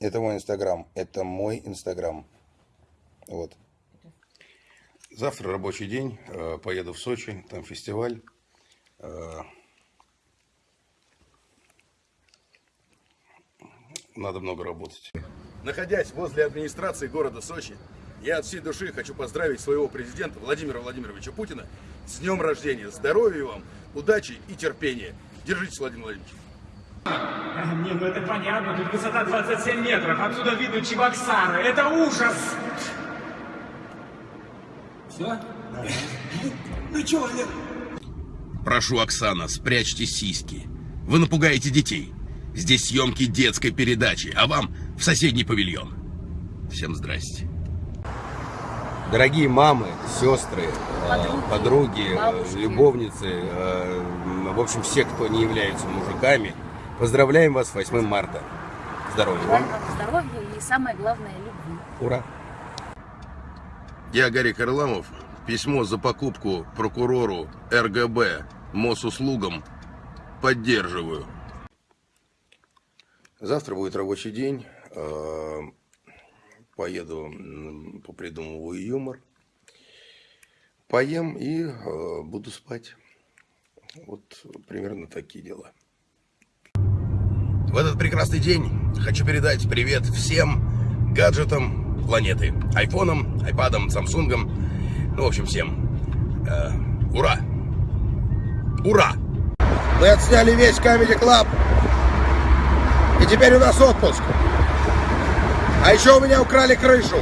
Это мой инстаграм. Это мой инстаграм. Вот. Завтра рабочий день. э, Поеду в Сочи. Там фестиваль. Э, Надо много работать. Находясь возле администрации города Сочи, я от всей души хочу поздравить своего президента Владимира Владимировича Путина с днем рождения. Здоровья вам, удачи и терпения. Держитесь, Владимир Владимирович. Не, ну это понятно, тут высота 27 метров, отсюда видно Чебоксары, это ужас! Все? Ну чё, Олег? Прошу, Оксана, спрячьте сиськи. Вы напугаете детей. Здесь съемки детской передачи, а вам в соседний павильон. Всем здрасте. Дорогие мамы, сестры, э, подруги, э, любовницы, э, в общем, все, кто не являются мужиками, поздравляем вас с 8 марта. Здоровья вам. Здоровья и самое главное любви. Ура! Я Гарик Харламов. Письмо за покупку прокурору РГБ Мосуслугам поддерживаю. Завтра будет рабочий день. Э, Поеду, попридумываю юмор. Поем и э, буду спать. Вот примерно такие дела. В этот прекрасный день хочу передать привет всем гаджетам планеты. Айфонам, айпадам, самсунгам. Ну, в общем, всем. Э, ура! Ура! Мы отсняли весь Comedy Club. И теперь у нас отпуск. А еще у меня украли крышу.